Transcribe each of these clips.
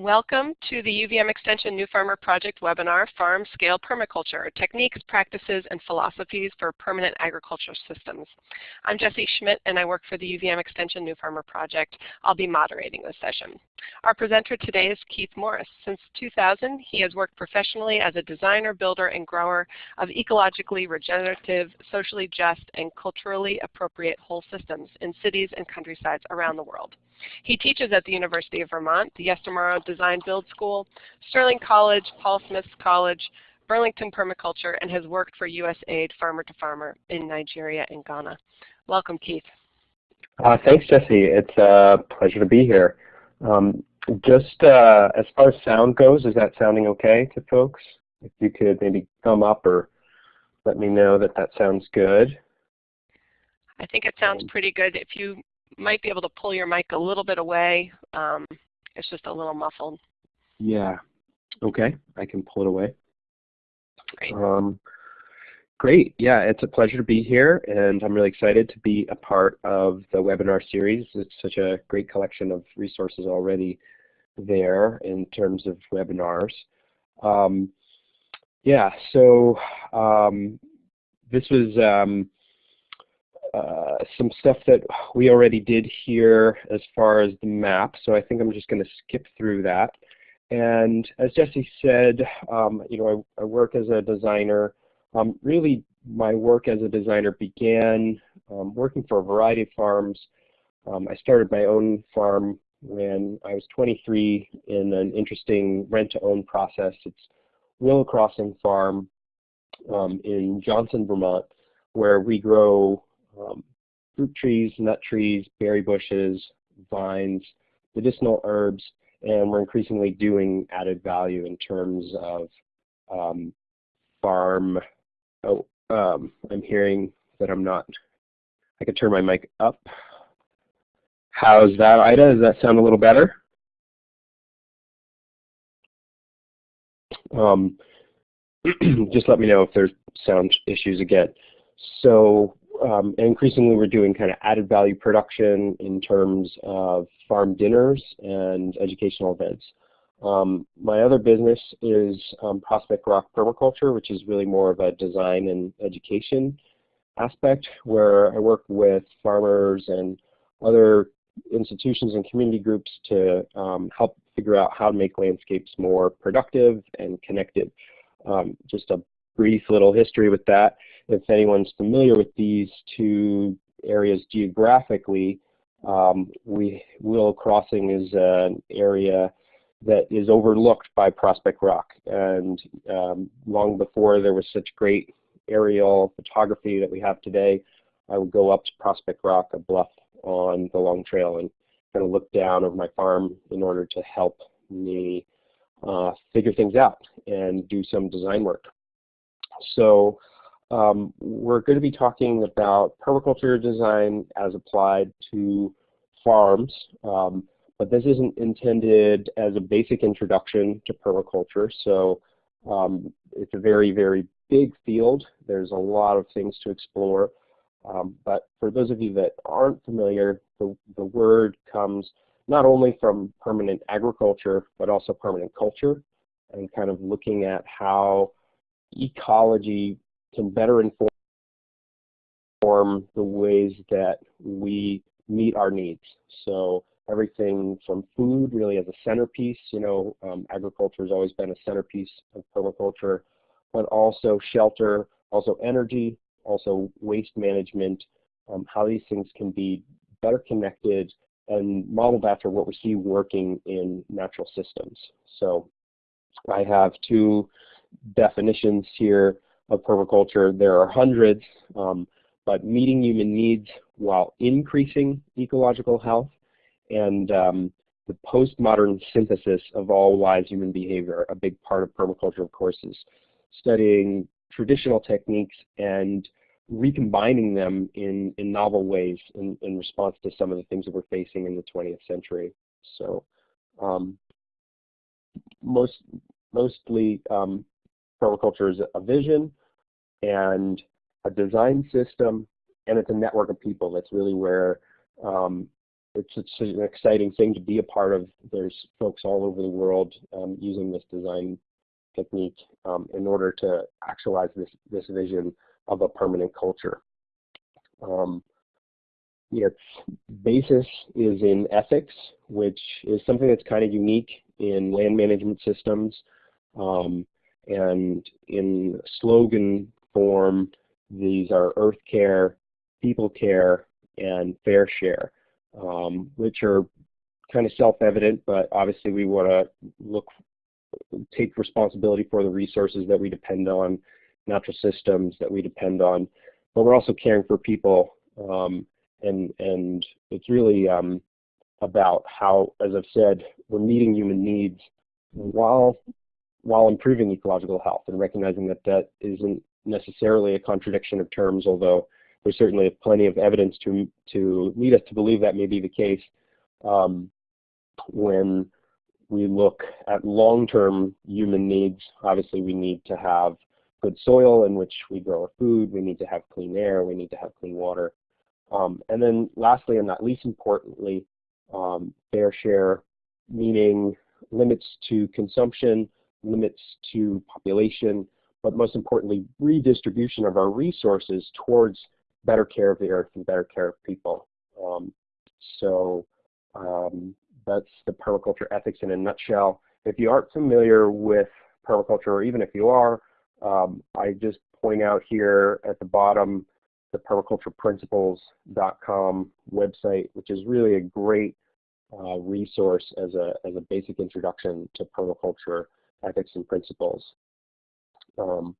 Welcome to the UVM Extension New Farmer Project webinar, Farm Scale Permaculture, Techniques, Practices, and Philosophies for Permanent Agriculture Systems. I'm Jessie Schmidt and I work for the UVM Extension New Farmer Project. I'll be moderating this session. Our presenter today is Keith Morris. Since 2000, he has worked professionally as a designer, builder, and grower of ecologically regenerative, socially just, and culturally appropriate whole systems in cities and countrysides around the world. He teaches at the University of Vermont, the Yestermorrow Design Build School, Sterling College, Paul Smith's College, Burlington Permaculture, and has worked for USAID Farmer to Farmer in Nigeria and Ghana. Welcome, Keith. Uh, thanks, Jesse. It's a pleasure to be here. Um, just uh, as far as sound goes, is that sounding okay to folks? If you could maybe thumb up or let me know that that sounds good. I think it sounds pretty good. If you might be able to pull your mic a little bit away. Um, it's just a little muffled. Yeah. Okay, I can pull it away. Great. Um, great. Yeah, it's a pleasure to be here, and I'm really excited to be a part of the webinar series. It's such a great collection of resources already there in terms of webinars. Um, yeah, so um, this was um, uh, some stuff that we already did here as far as the map, so I think I'm just going to skip through that. And as Jesse said, um, you know, I, I, work as a designer. Um, really, my work as a designer began um, working for a variety of farms. Um, I started my own farm when I was 23 in an interesting rent-to-own process. It's Willow Crossing Farm um, in Johnson, Vermont, where we grow um, fruit trees, nut trees, berry bushes, vines, medicinal herbs, and we're increasingly doing added value in terms of um, farm. Oh, um, I'm hearing that I'm not. I could turn my mic up. How's that, Ida? Does that sound a little better? Um, just let me know if there's sound issues again. So um, increasingly we're doing kind of added value production in terms of farm dinners and educational events. Um, my other business is um, Prospect Rock Permaculture, which is really more of a design and education aspect where I work with farmers and other institutions and community groups to um, help figure out how to make landscapes more productive and connected. Um, just a brief little history with that if anyone's familiar with these two areas geographically, um, we Willow Crossing is an area that is overlooked by Prospect Rock. And um, long before there was such great aerial photography that we have today, I would go up to Prospect Rock, a bluff on the Long Trail, and kind of look down over my farm in order to help me uh, figure things out and do some design work. So um, we're going to be talking about permaculture design as applied to farms, um, but this isn't intended as a basic introduction to permaculture, so um, it's a very, very big field. There's a lot of things to explore, um, but for those of you that aren't familiar, the, the word comes not only from permanent agriculture, but also permanent culture, and kind of looking at how ecology can better inform the ways that we meet our needs. So everything from food really as a centerpiece, you know, um, agriculture has always been a centerpiece of permaculture, but also shelter, also energy, also waste management, um, how these things can be better connected and modeled after what we see working in natural systems. So I have two definitions here of permaculture. There are hundreds, um, but meeting human needs while increasing ecological health and um, the postmodern synthesis of all wise human behavior. A big part of permaculture, of course, is studying traditional techniques and recombining them in, in novel ways in, in response to some of the things that we're facing in the 20th century. So um, most, mostly um, permaculture is a vision, and a design system, and it's a network of people. That's really where um, it's, it's an exciting thing to be a part of. There's folks all over the world um, using this design technique um, in order to actualize this, this vision of a permanent culture. Um, its basis is in ethics, which is something that's kind of unique in land management systems. Um, and in slogan form, these are earth care, people care, and fair share, um, which are kind of self-evident, but obviously we want to look, take responsibility for the resources that we depend on, natural systems that we depend on, but we're also caring for people, um, and and it's really um, about how, as I've said, we're meeting human needs while while improving ecological health and recognizing that that isn't necessarily a contradiction of terms, although there's certainly plenty of evidence to, to lead us to believe that may be the case um, when we look at long-term human needs. Obviously, we need to have good soil in which we grow our food. We need to have clean air. We need to have clean water. Um, and then lastly, and not least importantly, um, fair share, meaning limits to consumption, limits to population, but most importantly, redistribution of our resources towards better care of the earth and better care of people. Um, so um, that's the permaculture ethics in a nutshell. If you aren't familiar with permaculture, or even if you are, um, I just point out here at the bottom the permacultureprinciples.com website, which is really a great uh, resource as a, as a basic introduction to permaculture ethics and principles. Um,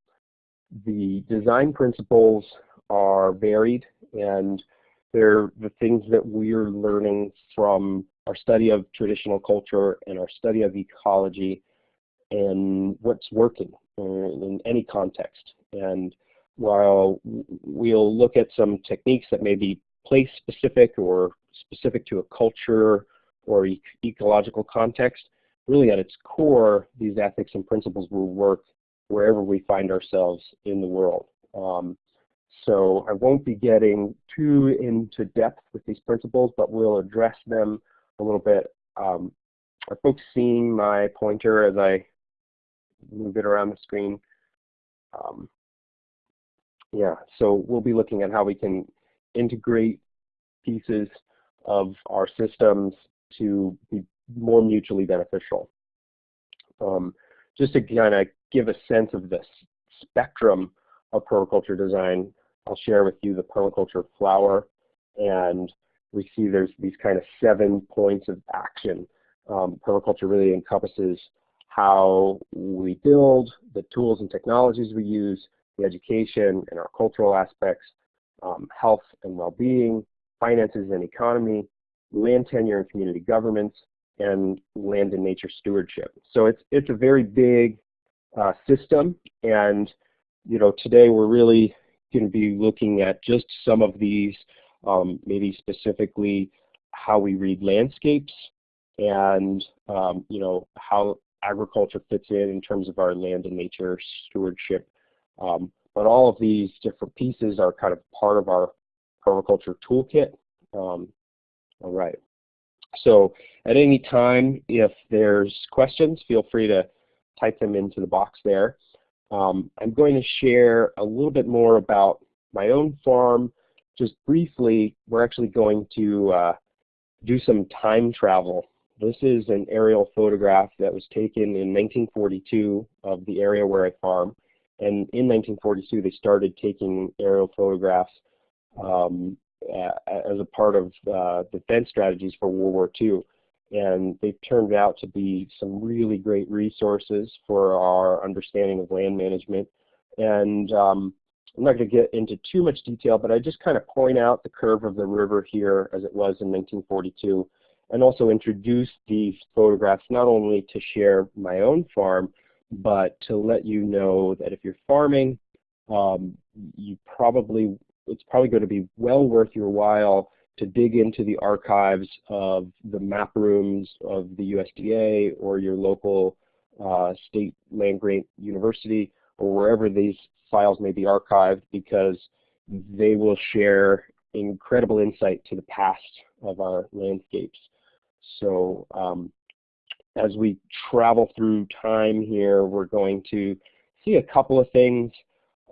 the design principles are varied and they're the things that we're learning from our study of traditional culture and our study of ecology and what's working in any context. And while we'll look at some techniques that may be place specific or specific to a culture or ecological context, really at its core, these ethics and principles will work wherever we find ourselves in the world. Um, so I won't be getting too into depth with these principles, but we'll address them a little bit. Um, are folks seeing my pointer as I move it around the screen? Um, yeah, so we'll be looking at how we can integrate pieces of our systems to be more mutually beneficial. Um, just to kind of give a sense of the spectrum of permaculture design, I'll share with you the permaculture flower, and we see there's these kind of seven points of action. Um, permaculture really encompasses how we build, the tools and technologies we use, the education and our cultural aspects, um, health and well-being, finances and economy, land tenure and community governments, and land and nature stewardship. So it's it's a very big uh, system, and you know today we're really going to be looking at just some of these, um, maybe specifically how we read landscapes, and um, you know how agriculture fits in in terms of our land and nature stewardship. Um, but all of these different pieces are kind of part of our permaculture toolkit. Um, all right. So at any time, if there's questions, feel free to type them into the box there. Um, I'm going to share a little bit more about my own farm. Just briefly, we're actually going to uh, do some time travel. This is an aerial photograph that was taken in 1942 of the area where I farm. And in 1942, they started taking aerial photographs um, as a part of uh, defense strategies for World War II. And they've turned out to be some really great resources for our understanding of land management. And um, I'm not going to get into too much detail, but I just kind of point out the curve of the river here as it was in 1942 and also introduce these photographs not only to share my own farm, but to let you know that if you're farming, um, you probably it's probably going to be well worth your while to dig into the archives of the map rooms of the USDA or your local uh, state land grant university or wherever these files may be archived because they will share incredible insight to the past of our landscapes. So um, as we travel through time here, we're going to see a couple of things.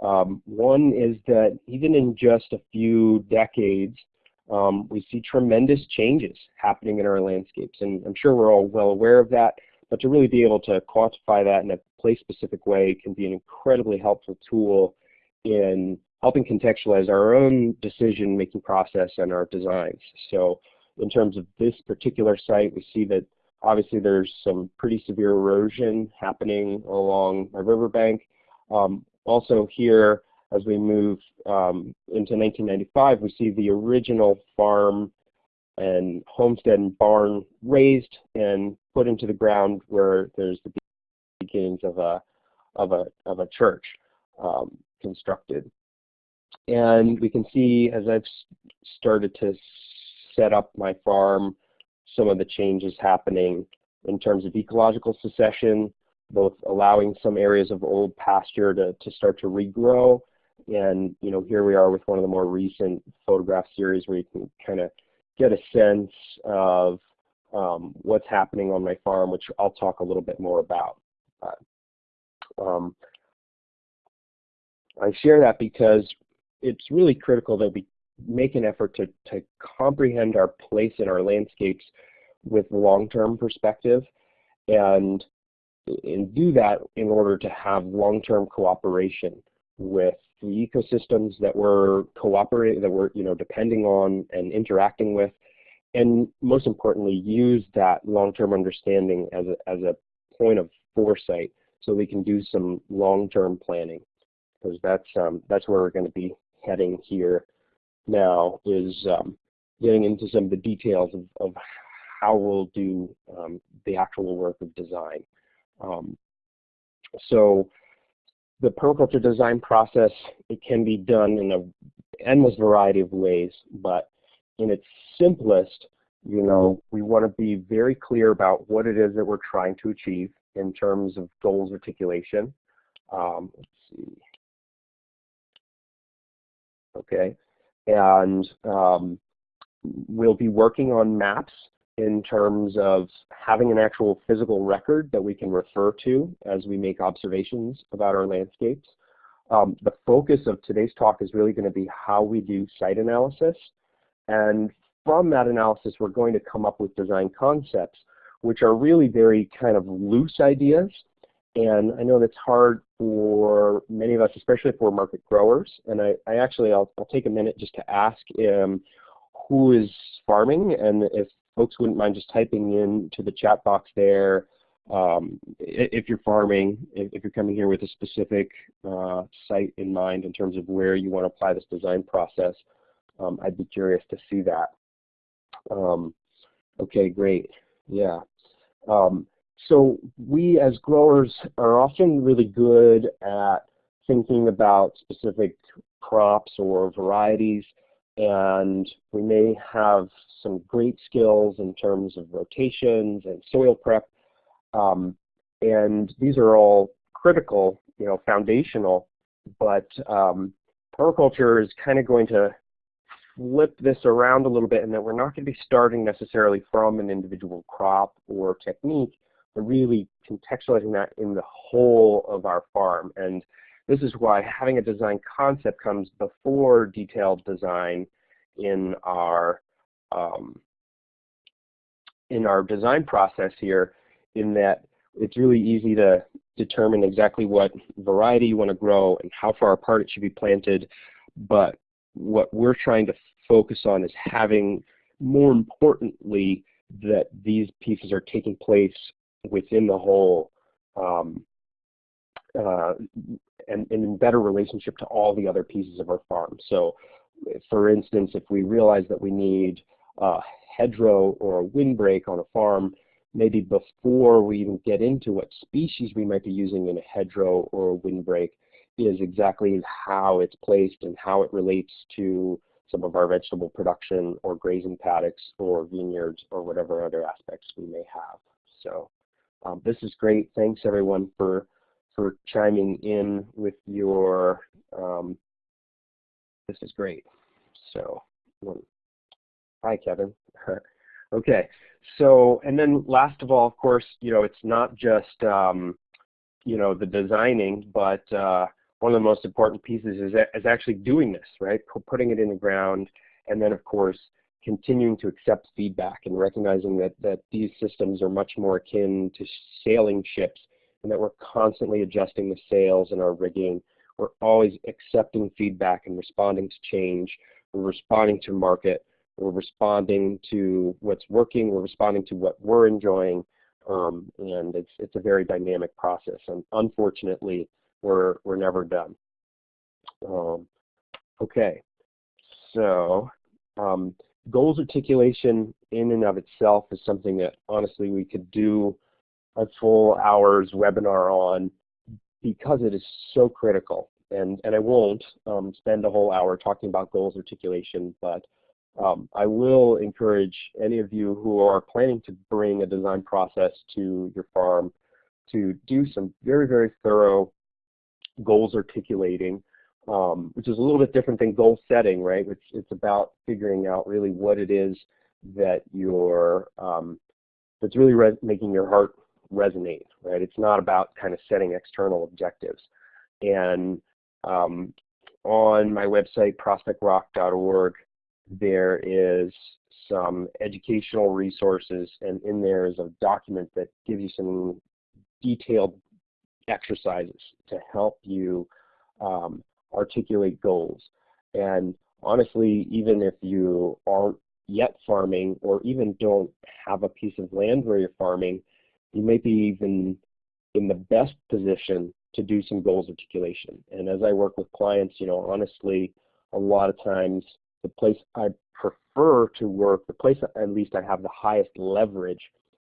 Um, one is that even in just a few decades, um, we see tremendous changes happening in our landscapes. And I'm sure we're all well aware of that, but to really be able to quantify that in a place-specific way can be an incredibly helpful tool in helping contextualize our own decision-making process and our designs. So in terms of this particular site, we see that obviously there's some pretty severe erosion happening along a riverbank. Um, also here, as we move um, into 1995, we see the original farm and homestead and barn raised and put into the ground where there's the beginnings of a of a of a church um, constructed. And we can see as I've started to set up my farm, some of the changes happening in terms of ecological succession, both allowing some areas of old pasture to, to start to regrow. And you know, here we are with one of the more recent photograph series where you can kind of get a sense of um, what's happening on my farm, which I'll talk a little bit more about. um, I share that because it's really critical that we make an effort to, to comprehend our place in our landscapes with long-term perspective and, and do that in order to have long-term cooperation with the ecosystems that we're cooperating, that we're you know depending on and interacting with, and most importantly, use that long-term understanding as a, as a point of foresight so we can do some long-term planning because that's um, that's where we're going to be heading here now is um, getting into some of the details of, of how we'll do um, the actual work of design. Um, so the permaculture design process, it can be done in an endless variety of ways, but in its simplest, you know, we want to be very clear about what it is that we're trying to achieve in terms of goals articulation. Um, let's see. Okay, and um, we'll be working on maps in terms of having an actual physical record that we can refer to as we make observations about our landscapes. Um, the focus of today's talk is really going to be how we do site analysis. And from that analysis, we're going to come up with design concepts, which are really very kind of loose ideas. And I know that's hard for many of us, especially for market growers. And I, I actually, I'll, I'll take a minute just to ask um, who is farming and if folks wouldn't mind just typing in to the chat box there um, if you're farming, if, you're coming here with a specific uh, site in mind in terms of where you want to apply this design process, um, I'd be curious to see that. Um, okay, great. Yeah. Um, so we as growers are often really good at thinking about specific crops or varieties and we may have some great skills in terms of rotations and soil prep. Um, and these are all critical, you know, foundational, but um, permaculture is kind of going to flip this around a little bit and that we're not going to be starting necessarily from an individual crop or technique, but really contextualizing that in the whole of our farm. And this is why having a design concept comes before detailed design in our um, in our design process here in that it's really easy to determine exactly what variety you want to grow and how far apart it should be planted. But what we're trying to focus on is having, more importantly, that these pieces are taking place within the whole um, uh, and, and in better relationship to all the other pieces of our farm. So for instance, if we realize that we need a hedgerow or a windbreak on a farm, maybe before we even get into what species we might be using in a hedgerow or a windbreak is exactly how it's placed and how it relates to some of our vegetable production or grazing paddocks or vineyards or whatever other aspects we may have. So um, this is great. Thanks everyone for for chiming in with your, um, this is great. So Hi, Kevin. okay, so and then last of all, of course, you know, it's not just um, you know the designing, but uh, one of the most important pieces is, is actually doing this, right? Putting it in the ground, and then of course continuing to accept feedback and recognizing that that these systems are much more akin to sailing ships, and that we're constantly adjusting the sails and our rigging. We're always accepting feedback and responding to change. We're responding to market. We're responding to what's working. We're responding to what we're enjoying. Um, and it's, it's a very dynamic process. And unfortunately, we're, we're never done. Um, okay, so um, goals articulation in and of itself is something that honestly we could do a full hour's webinar on because it is so critical. And, and I won't um, spend a whole hour talking about goals articulation, but um, I will encourage any of you who are planning to bring a design process to your farm to do some very, very thorough goals articulating, um, which is a little bit different than goal setting, right? Which it's about figuring out really what it is that you're, um, that's really making your heart resonate, right? It's not about kind of setting external objectives. And um, on my website, prospectrock.org, there is some educational resources, and in there is a document that gives you some detailed exercises to help you um, articulate goals. And honestly, even if you aren't yet farming or even don't have a piece of land where you're farming, you may be even in the best position to do some goals articulation. And as I work with clients, you know, honestly, a lot of times the place I prefer to work, the place at least I have the highest leverage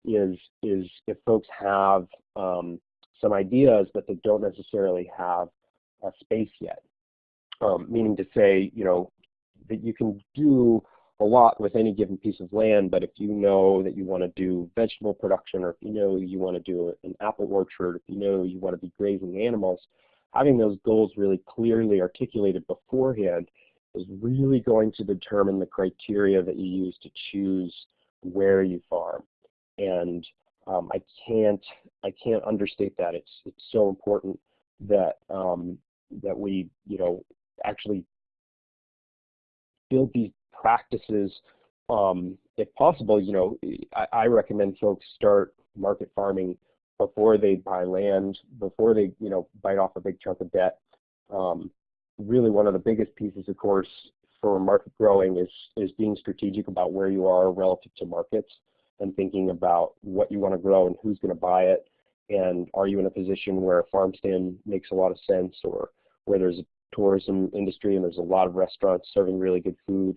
is is if folks have um, some ideas but they don't necessarily have a space yet. Um, meaning to say, you know, that you can do a lot with any given piece of land, but if you know that you want to do vegetable production or if you know you want to do an apple orchard, if you know you want to be grazing animals, having those goals really clearly articulated beforehand is really going to determine the criteria that you use to choose where you farm. And um, I can't I can't understate that. It's it's so important that um, that we you know actually build these practices. Um, if possible, you know, I, I recommend folks start market farming before they buy land, before they you know bite off a big chunk of debt. Um, really one of the biggest pieces, of course, for market growing is, is being strategic about where you are relative to markets and thinking about what you want to grow and who's going to buy it. And are you in a position where a farm stand makes a lot of sense or where there's a tourism industry and there's a lot of restaurants serving really good food.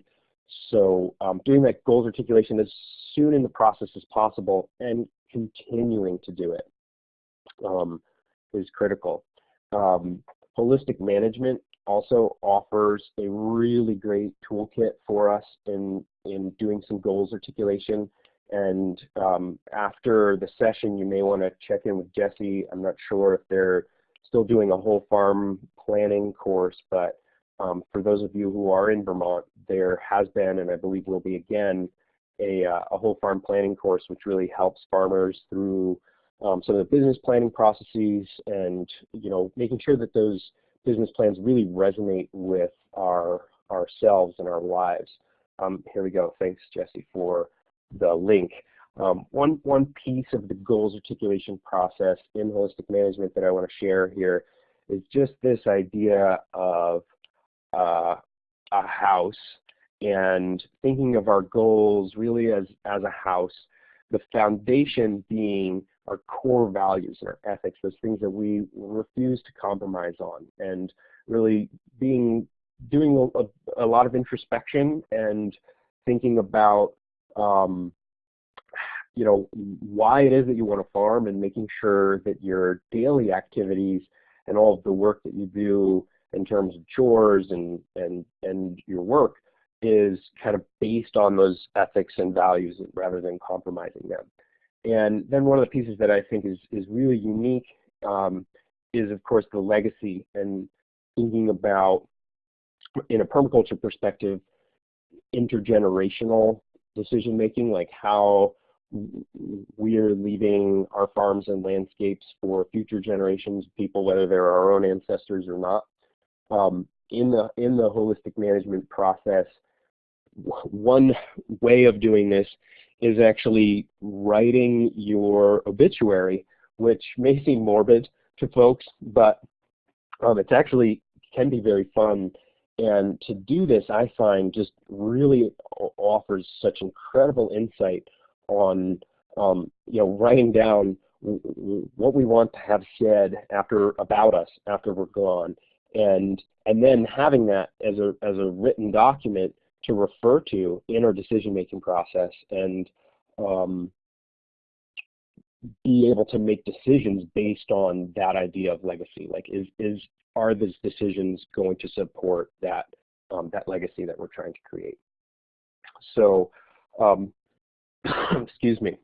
So um, doing that goals articulation as soon in the process as possible and continuing to do it um, is critical. Um, holistic management also offers a really great toolkit for us in, in doing some goals articulation. And um, after the session, you may want to check in with Jesse. I'm not sure if they're still doing a whole farm planning course, but um, for those of you who are in Vermont, there has been, and I believe will be again, a, uh, a whole farm planning course which really helps farmers through um, some of the business planning processes and you know making sure that those business plans really resonate with our ourselves and our lives. Um, here we go. Thanks, Jesse, for the link. Um, one, one piece of the goals articulation process in holistic management that I want to share here is just this idea of uh, a house and thinking of our goals really as, as a house, the foundation being our core values and our ethics, those things that we refuse to compromise on, and really being doing a, a lot of introspection and thinking about um, you know why it is that you want to farm and making sure that your daily activities and all of the work that you do in terms of chores and and and your work is kind of based on those ethics and values rather than compromising them. And then one of the pieces that I think is, is really unique um, is, of course, the legacy and thinking about, in a permaculture perspective, intergenerational decision making, like how we're leaving our farms and landscapes for future generations of people, whether they're our own ancestors or not. Um, in the in the holistic management process, one way of doing this is actually writing your obituary, which may seem morbid to folks, but um, it's actually can be very fun. And to do this, I find just really offers such incredible insight on um, you know writing down what we want to have said after about us after we're gone, and and then having that as a as a written document to refer to in our decision making process and um, be able to make decisions based on that idea of legacy. Like, is is are these decisions going to support that um, that legacy that we're trying to create? So, um, excuse me.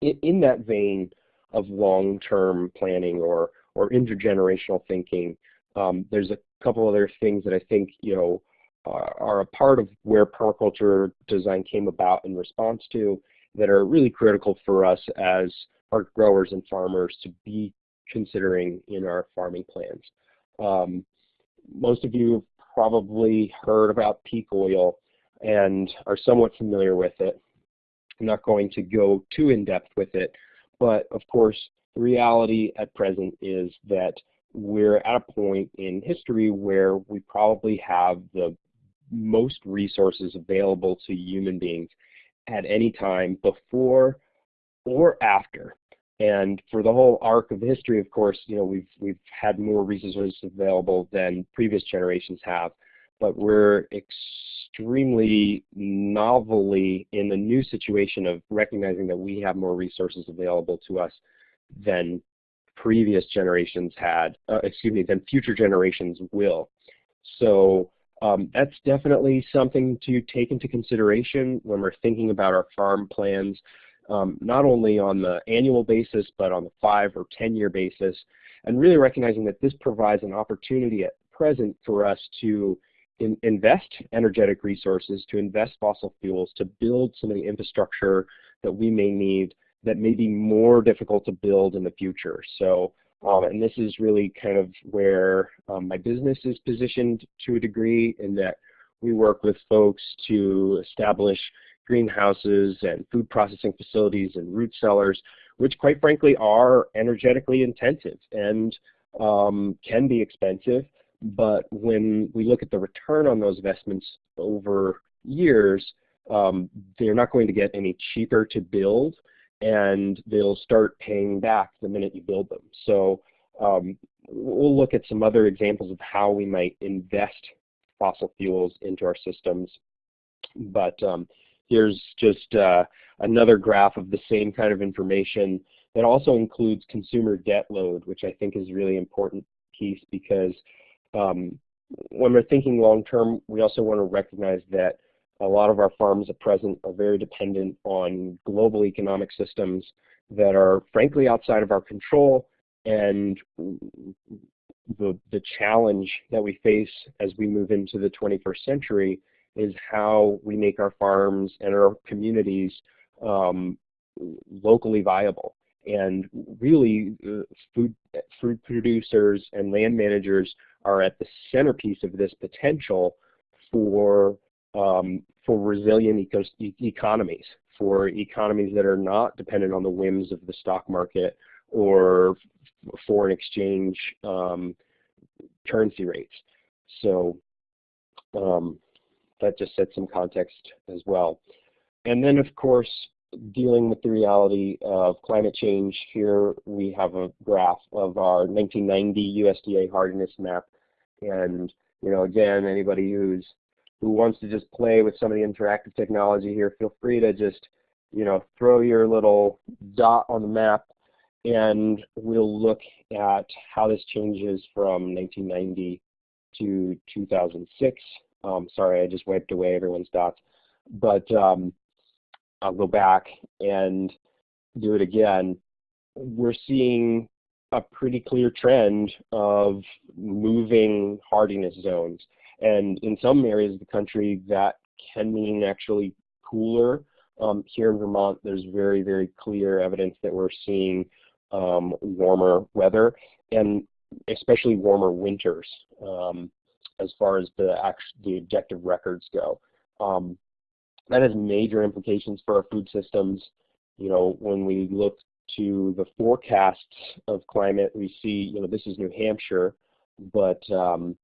In, in, that vein of long-term planning or or intergenerational thinking, um, there's a couple other things that I think you know are, are a part of where permaculture design came about in response to that are really critical for us as our growers and farmers to be considering in our farming plans. Um, most of you have probably heard about peak oil and are somewhat familiar with it. I'm not going to go too in-depth with it, but of course the reality at present is that we're at a point in history where we probably have the most resources available to human beings at any time before or after. And for the whole arc of history, of course, you know, we've we've had more resources available than previous generations have, but we're extremely novelly in the new situation of recognizing that we have more resources available to us than previous generations had, uh, excuse me, than future generations will. So um, that's definitely something to take into consideration when we're thinking about our farm plans, um, not only on the annual basis, but on the five or 10 year basis, and really recognizing that this provides an opportunity at present for us to in invest energetic resources, to invest fossil fuels, to build some of the infrastructure that we may need that may be more difficult to build in the future. So um, and this is really kind of where um, my business is positioned to a degree in that we work with folks to establish greenhouses and food processing facilities and root cellars, which quite frankly are energetically intensive and um, can be expensive. But when we look at the return on those investments over years, um, they're not going to get any cheaper to build and they'll start paying back the minute you build them. So um, we'll look at some other examples of how we might invest fossil fuels into our systems. But um, here's just uh, another graph of the same kind of information that also includes consumer debt load, which I think is a really important piece because um, when we're thinking long term, we also want to recognize that a lot of our farms at present are very dependent on global economic systems that are frankly outside of our control and the, the challenge that we face as we move into the 21st century is how we make our farms and our communities um, locally viable. And really, uh, food, food producers and land managers are at the centerpiece of this potential for um, for resilient economies, for economies that are not dependent on the whims of the stock market or foreign exchange um, currency rates. So um, that just sets some context as well. And then, of course, dealing with the reality of climate change, here we have a graph of our 1990 USDA hardiness map. And, you know, again, anybody who's who wants to just play with some of the interactive technology here, feel free to just, you know, throw your little dot on the map and we'll look at how this changes from 1990 to 2006. Um, sorry, I just wiped away everyone's dots. But um, I'll go back and do it again. We're seeing a pretty clear trend of moving hardiness zones. And in some areas of the country, that can mean actually cooler. Um, here in Vermont, there's very, very clear evidence that we're seeing um, warmer weather and especially warmer winters um, as far as the, the objective records go. Um, that has major implications for our food systems. You know, when we look to the forecasts of climate, we see, you know, this is New Hampshire, but um,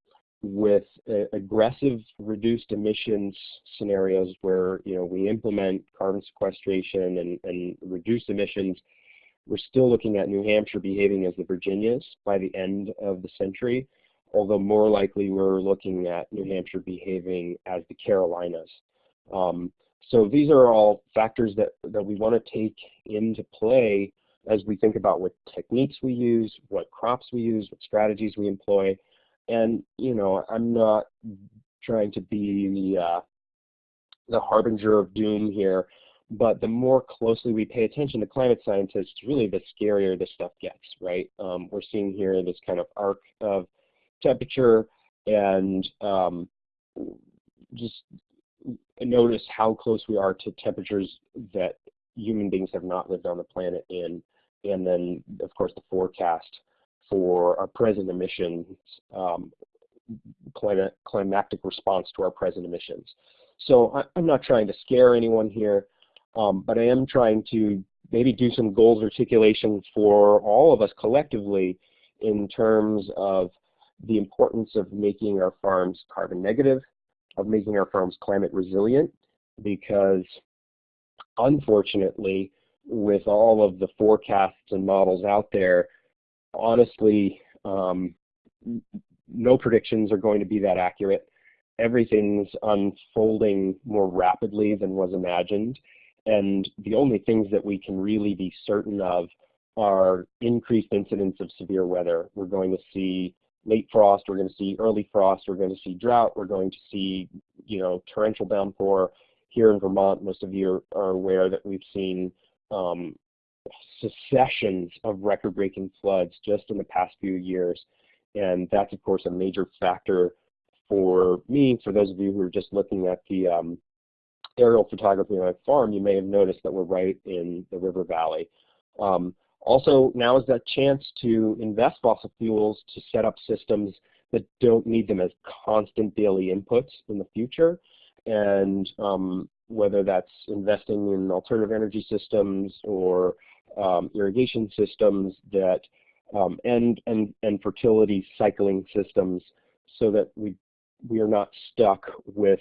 with uh, aggressive reduced emissions scenarios where, you know, we implement carbon sequestration and, and reduce emissions, we're still looking at New Hampshire behaving as the Virginias by the end of the century, although more likely we're looking at New Hampshire behaving as the Carolinas. Um, so these are all factors that, that we want to take into play as we think about what techniques we use, what crops we use, what strategies we employ. And, you know, I'm not trying to be the, uh, the harbinger of doom here, but the more closely we pay attention to climate scientists, really the scarier this stuff gets, right? Um, we're seeing here this kind of arc of temperature and um, just notice how close we are to temperatures that human beings have not lived on the planet in, and then of course the forecast for our present emissions, um, climatic response to our present emissions. So I, am not trying to scare anyone here, um, but I am trying to maybe do some goals articulation for all of us collectively in terms of the importance of making our farms carbon negative, of making our farms climate resilient because unfortunately with all of the forecasts and models out there, honestly, um, no predictions are going to be that accurate. Everything's unfolding more rapidly than was imagined. And the only things that we can really be certain of are increased incidence of severe weather. We're going to see late frost, we're going to see early frost, we're going to see drought, we're going to see, you know, torrential downpour. Here in Vermont, most of you are, are aware that we've seen um, successions of record-breaking floods just in the past few years. And that's, of course, a major factor for me. For those of you who are just looking at the um, aerial photography on my farm, you may have noticed that we're right in the river valley. Um, also, now is that chance to invest fossil fuels to set up systems that don't need them as constant daily inputs in the future. And um, whether that's investing in alternative energy systems or um, irrigation systems that um, and, and, and fertility cycling systems so that we, we are not stuck with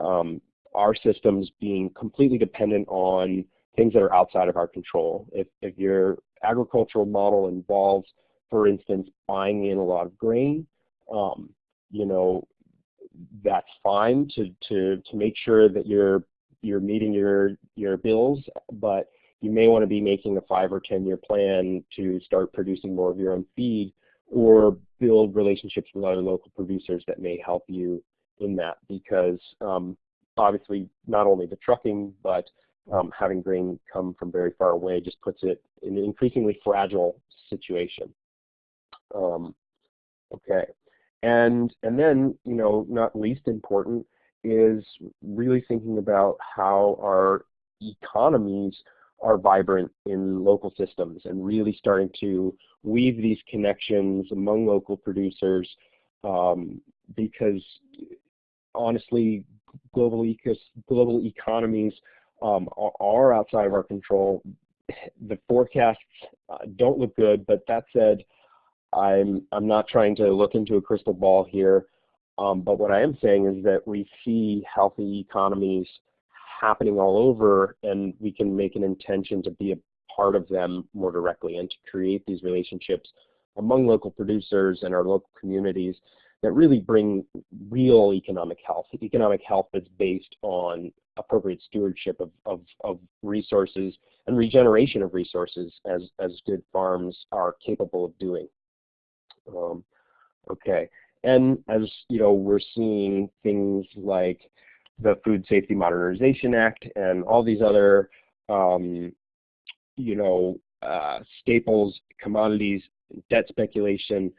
um, our systems being completely dependent on things that are outside of our control. If, if your agricultural model involves, for instance, buying in a lot of grain, um, you know, that's fine to, to, to make sure that you're, you're meeting your, your bills, but you may want to be making a five or 10 year plan to start producing more of your own feed or build relationships with other local producers that may help you in that because um, obviously not only the trucking but um, having grain come from very far away just puts it in an increasingly fragile situation. Um, okay, and and then you know not least important is really thinking about how our economies are vibrant in local systems and really starting to weave these connections among local producers um, because honestly global, ecos global economies um, are outside of our control. The forecasts uh, don't look good, but that said, I'm, I'm not trying to look into a crystal ball here, um, but what I am saying is that we see healthy economies happening all over and we can make an intention to be a part of them more directly and to create these relationships among local producers and our local communities that really bring real economic health, economic health that's based on appropriate stewardship of, of, of resources and regeneration of resources as, as good farms are capable of doing. Um, okay, and as you know, we're seeing things like the Food Safety Modernization Act and all these other, um, you know, uh, staples, commodities, debt speculation,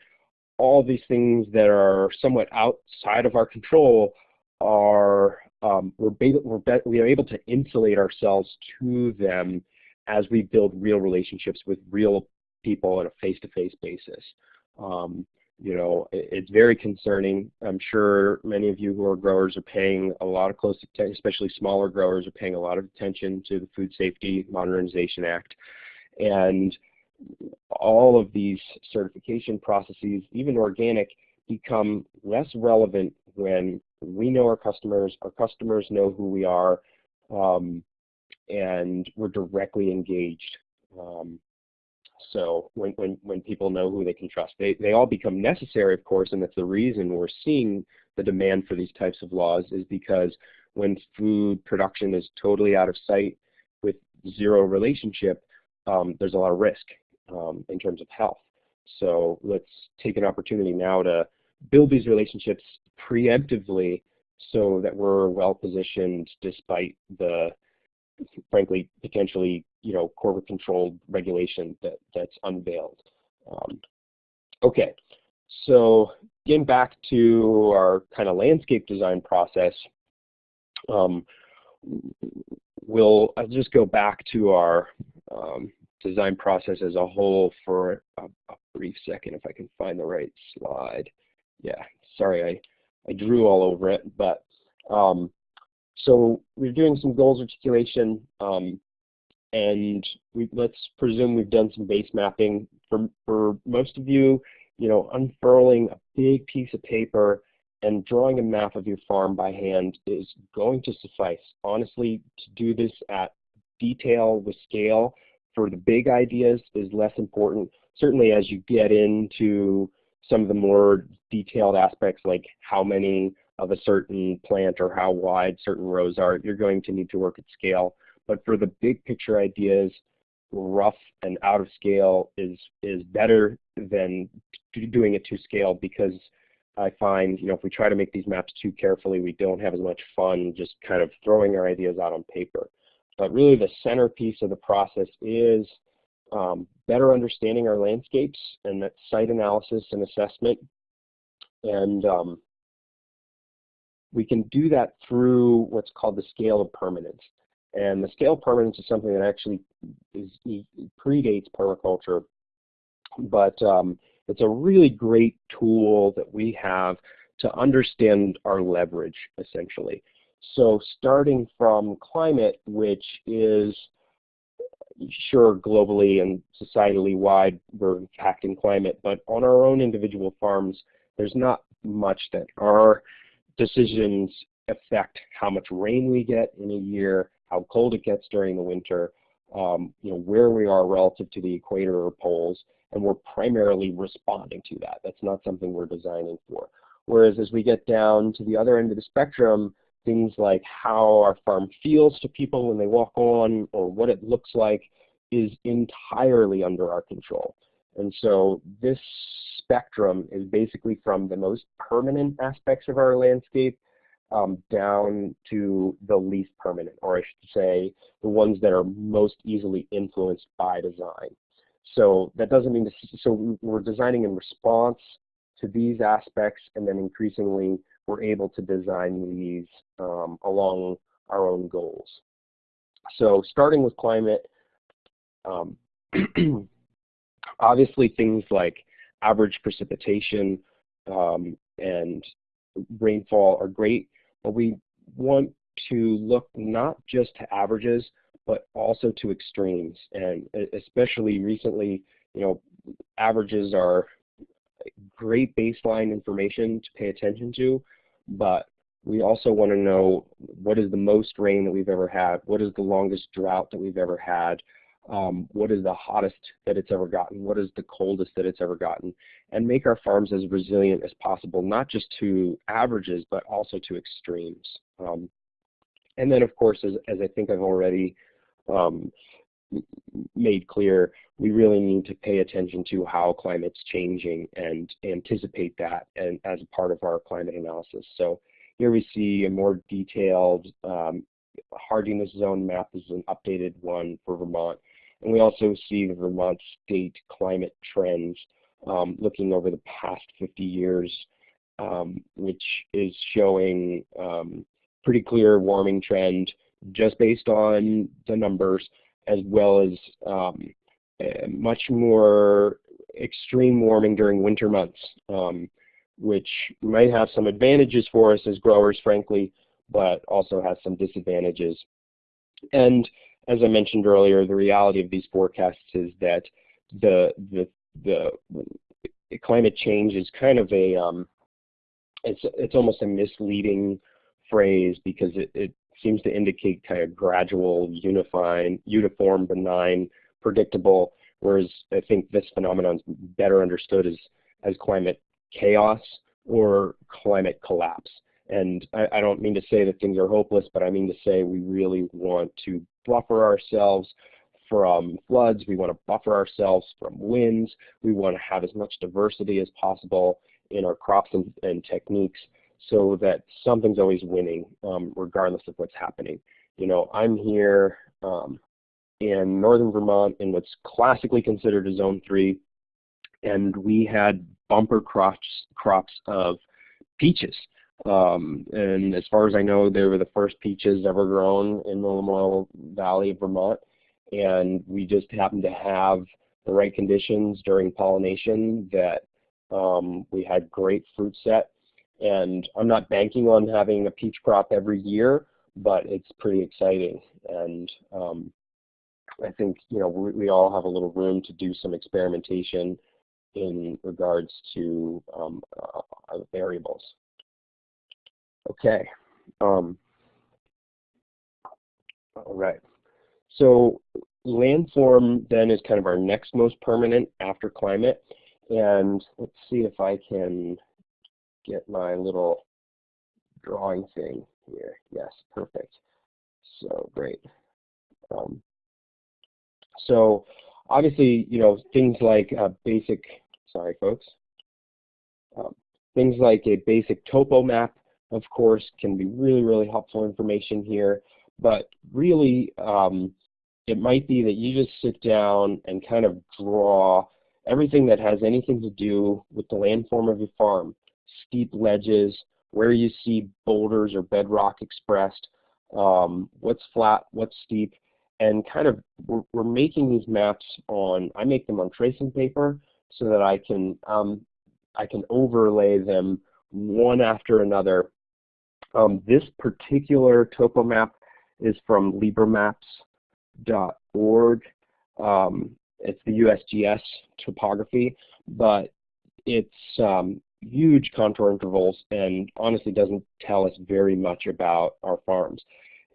all these things that are somewhat outside of our control are um, we're, we're we are able to insulate ourselves to them as we build real relationships with real people on a face-to-face -face basis. Um, you know, it, it's very concerning. I'm sure many of you who are growers are paying a lot of close attention, especially smaller growers are paying a lot of attention to the Food Safety Modernization Act. And all of these certification processes, even organic, become less relevant when we know our customers, our customers know who we are, um, and we're directly engaged. Um, so when, when, when people know who they can trust, they, they all become necessary, of course, and that's the reason we're seeing the demand for these types of laws is because when food production is totally out of sight with zero relationship, um, there's a lot of risk um, in terms of health. So let's take an opportunity now to build these relationships preemptively so that we're well positioned despite the frankly potentially you know corporate controlled regulation that that's unveiled. Um, okay, so getting back to our kind of landscape design process, um, we'll I'll just go back to our um, design process as a whole for a, a, brief second if I can find the right slide. Yeah, sorry I, I drew all over it, but um, so we're doing some goals articulation um, and we, let's presume we've done some base mapping. For, for most of you, you know, unfurling a big piece of paper and drawing a map of your farm by hand is going to suffice. Honestly, to do this at detail with scale for the big ideas is less important. Certainly as you get into some of the more detailed aspects like how many of a certain plant or how wide certain rows are, you're going to need to work at scale. But for the big picture ideas, rough and out of scale is is better than doing it to scale because I find, you know, if we try to make these maps too carefully, we don't have as much fun just kind of throwing our ideas out on paper. But really the centerpiece of the process is um, better understanding our landscapes and that site analysis and assessment. And um, we can do that through what's called the scale of permanence. And the scale of permanence is something that actually is, predates permaculture, but um, it's a really great tool that we have to understand our leverage, essentially. So starting from climate, which is sure globally and societally wide, we're impacting climate, but on our own individual farms, there's not much that our decisions affect how much rain we get in a year, how cold it gets during the winter, um, you know, where we are relative to the equator or poles, and we're primarily responding to that. That's not something we're designing for. Whereas as we get down to the other end of the spectrum, things like how our farm feels to people when they walk on or what it looks like is entirely under our control. And so this spectrum is basically from the most permanent aspects of our landscape um, down to the least permanent, or I should say the ones that are most easily influenced by design. So that doesn't mean, to, so we're designing in response to these aspects and then increasingly we're able to design these um, along our own goals. So starting with climate, um, obviously things like average precipitation um, and rainfall are great, but we want to look not just to averages, but also to extremes. And especially recently, you know, averages are great baseline information to pay attention to, but we also want to know what is the most rain that we've ever had, what is the longest drought that we've ever had, um, what is the hottest that it's ever gotten, what is the coldest that it's ever gotten, and make our farms as resilient as possible, not just to averages, but also to extremes. Um, and then, of course, as, as, I think I've already um, made clear, we really need to pay attention to how climate's changing and anticipate that and, as a part of our climate analysis. So here we see a more detailed um, hardiness zone map. This is an updated one for Vermont. And we also see the Vermont state climate trends um, looking over the past 50 years um, which is showing um, pretty clear warming trend just based on the numbers, as well as um, much more extreme warming during winter months, um, which might have some advantages for us as growers, frankly, but also has some disadvantages. And as I mentioned earlier, the reality of these forecasts is that the the the climate change is kind of a um, it's it's almost a misleading phrase because it, it seems to indicate kind of gradual, unifying, uniform, benign, predictable, whereas I think this phenomenon is better understood as, as climate chaos or climate collapse. And I, I, don't mean to say that things are hopeless, but I mean to say we really want to buffer ourselves from floods. We want to buffer ourselves from winds. We want to have as much diversity as possible in our crops and, and techniques so that something's always winning um, regardless of what's happening. You know, I'm here um, in northern Vermont in what's classically considered a zone three, and we had bumper crops, crops of peaches. Um, and as far as I know, they were the first peaches ever grown in the Lamoille Valley of Vermont. And we just happened to have the right conditions during pollination that um, we had great fruit set. And I'm not banking on having a peach crop every year, but it's pretty exciting. And um, I think you know we, we, all have a little room to do some experimentation in regards to um, uh, variables. Okay. Um, all right. So landform then is kind of our next most permanent after climate. And let's see if I can get my little drawing thing here. Yes, perfect. So great. Um, so obviously, you know, things like basic, sorry folks, um, things like a basic topo map of course, can be really, really helpful information here. But really, um, it might be that you just sit down and kind of draw everything that has anything to do with the landform of your farm. Steep ledges, where you see boulders or bedrock expressed, um, what's flat, what's steep, and kind of we're, we're, making these maps on, I make them on tracing paper so that I can, um, I can overlay them one after another um, this particular topo map is from libramaps.org. Um, it's the USGS topography, but it's um, huge contour intervals and honestly doesn't tell us very much about our farms.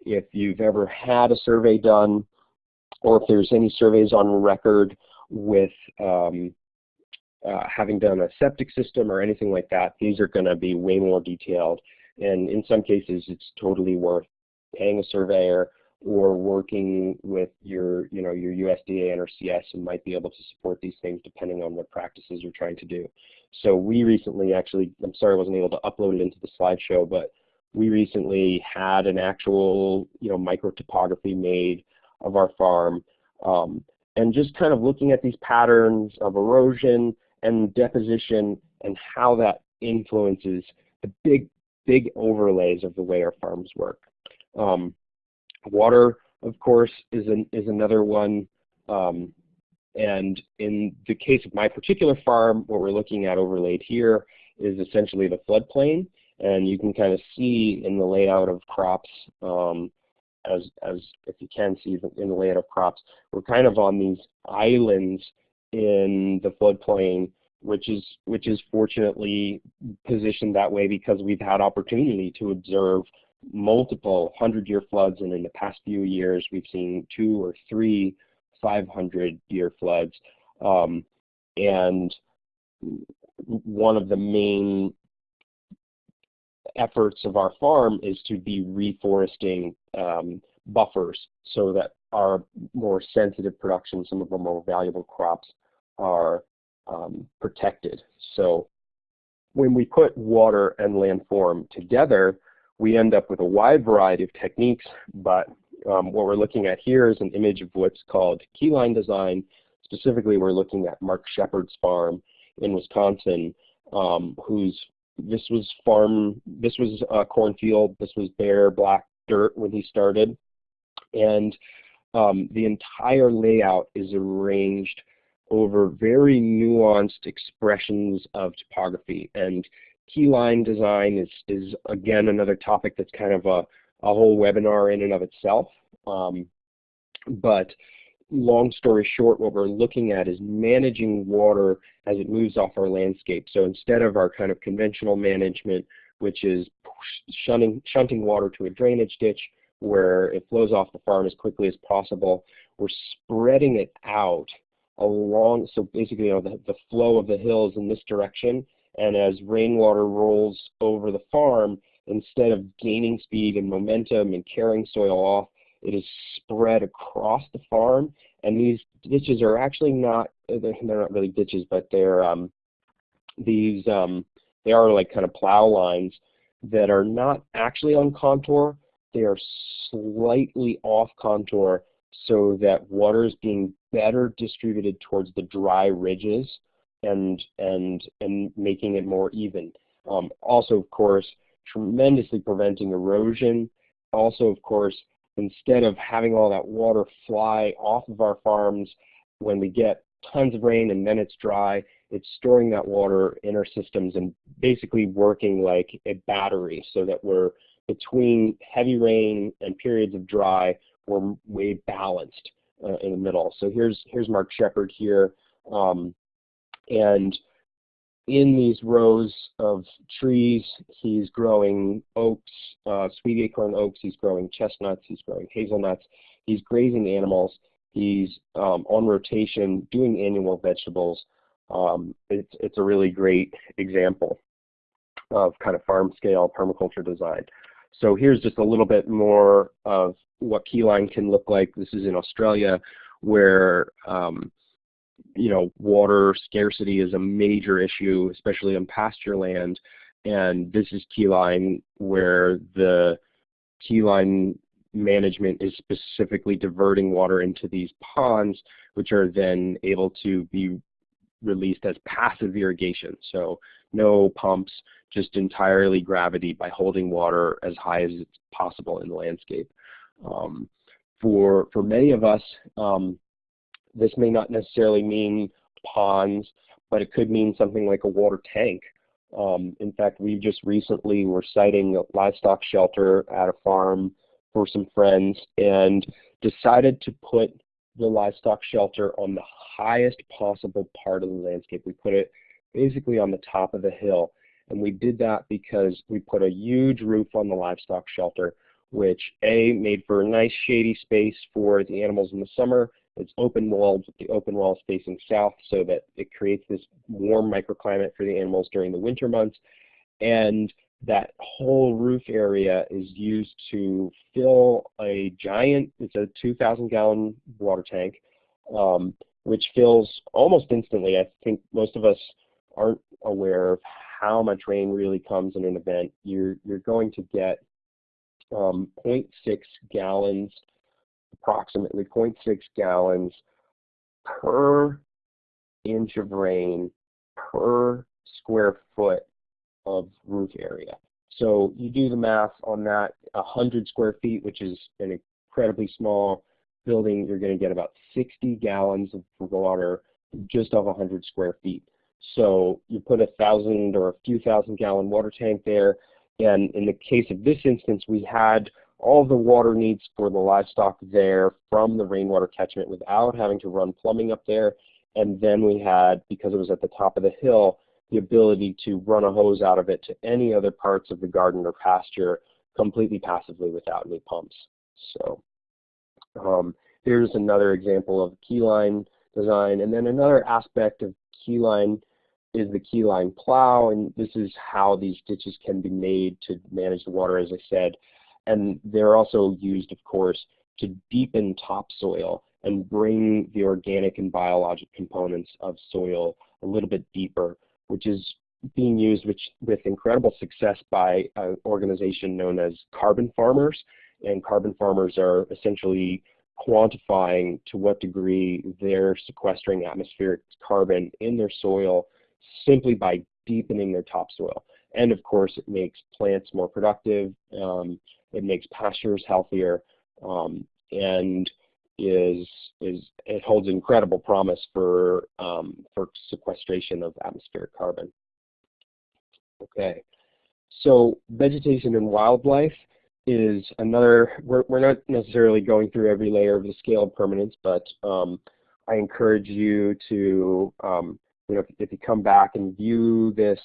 If you've ever had a survey done, or if there's any surveys on record with um, uh, having done a septic system or anything like that, these are going to be way more detailed and in some cases, it's totally worth paying a surveyor or working with your, you know, your USDA NRCS and might be able to support these things depending on what practices you're trying to do. So we recently actually, I'm sorry I wasn't able to upload it into the slideshow, but we recently had an actual, you know, micro topography made of our farm. Um, and just kind of looking at these patterns of erosion and deposition and how that influences the big big overlays of the way our farms work. Um, water, of course, is, an, is another one. Um, and in the case of my particular farm, what we're looking at overlaid here is essentially the floodplain. And you can kind of see in the layout of crops, um, as, as if you can see in the layout of crops, we're kind of on these islands in the floodplain which is which is fortunately positioned that way because we've had opportunity to observe multiple 100-year floods, and in the past few years we've seen two or three 500-year floods. Um, and one of the main efforts of our farm is to be reforesting um, buffers so that our more sensitive production, some of our more valuable crops are um, protected. So when we put water and landform together, we end up with a wide variety of techniques, but um, what we're looking at here is an image of what's called keyline design. Specifically, we're looking at Mark Shepard's farm in Wisconsin, um, whose this was farm, this was a cornfield, this was bare black dirt when he started. And um, the entire layout is arranged over very nuanced expressions of topography. And keyline design is, is again another topic that's kind of a, a whole webinar in and of itself. Um, but long story short, what we're looking at is managing water as it moves off our landscape. So instead of our kind of conventional management, which is shunting, shunting water to a drainage ditch where it flows off the farm as quickly as possible, we're spreading it out along, so basically you know, the, the flow of the hills in this direction, and as rainwater rolls over the farm, instead of gaining speed and momentum and carrying soil off, it is spread across the farm, and these ditches are actually not, they're not really ditches, but they're um, these, um, they are like kind of plow lines that are not actually on contour, they are slightly off contour so that water is being better distributed towards the dry ridges and and and making it more even. Um, also, of course, tremendously preventing erosion. Also, of course, instead of having all that water fly off of our farms when we get tons of rain and then it's dry, it's storing that water in our systems and basically working like a battery so that we're between heavy rain and periods of dry, we're way balanced uh, in the middle. So here's here's Mark Shepard here, um, and in these rows of trees, he's growing oaks, uh, sweet acorn oaks, he's growing chestnuts, he's growing hazelnuts, he's grazing animals, he's um, on rotation doing annual vegetables. Um, it's, it's a really great example of kind of farm scale permaculture design. So here's just a little bit more of what keyline can look like. This is in Australia where um, you know, water scarcity is a major issue, especially on pasture land. And this is keyline where the keyline management is specifically diverting water into these ponds, which are then able to be released as passive irrigation. So no pumps, just entirely gravity by holding water as high as it's possible in the landscape. Um, for, for many of us, um, this may not necessarily mean ponds, but it could mean something like a water tank. Um, in fact, we just recently were siting a livestock shelter at a farm for some friends and decided to put the livestock shelter on the highest possible part of the landscape. We put it basically on the top of the hill. And we did that because we put a huge roof on the livestock shelter, which A, made for a nice shady space for the animals in the summer, it's open walled with the open walls facing south so that it creates this warm microclimate for the animals during the winter months. And that whole roof area is used to fill a giant, it's a 2,000 gallon water tank, um, which fills almost instantly. I think most of us aren't aware of how much rain really comes in an event. You're, you're going to get um, 0.6 gallons approximately 0.6 gallons per inch of rain per square foot of roof area. So you do the math on that, 100 square feet, which is an incredibly small building, you're going to get about 60 gallons of water just off 100 square feet. So you put a thousand or a few thousand gallon water tank there, and in the case of this instance, we had all the water needs for the livestock there from the rainwater catchment without having to run plumbing up there. And then we had, because it was at the top of the hill, the ability to run a hose out of it to any other parts of the garden or pasture completely passively without any pumps. So um, here's another example of keyline design. And then another aspect of keyline is the keyline plow, and this is how these ditches can be made to manage the water, as I said. And they're also used, of course, to deepen topsoil and bring the organic and biologic components of soil a little bit deeper, which is being used which, with incredible success by an organization known as carbon farmers. And carbon farmers are essentially quantifying to what degree they're sequestering atmospheric carbon in their soil simply by deepening their topsoil. And of course, it makes plants more productive. Um, it makes pastures healthier, um, and is is it holds incredible promise for um, for sequestration of atmospheric carbon. Okay, so vegetation and wildlife is another. We're we're not necessarily going through every layer of the scale of permanence, but um, I encourage you to um, you know if, if you come back and view this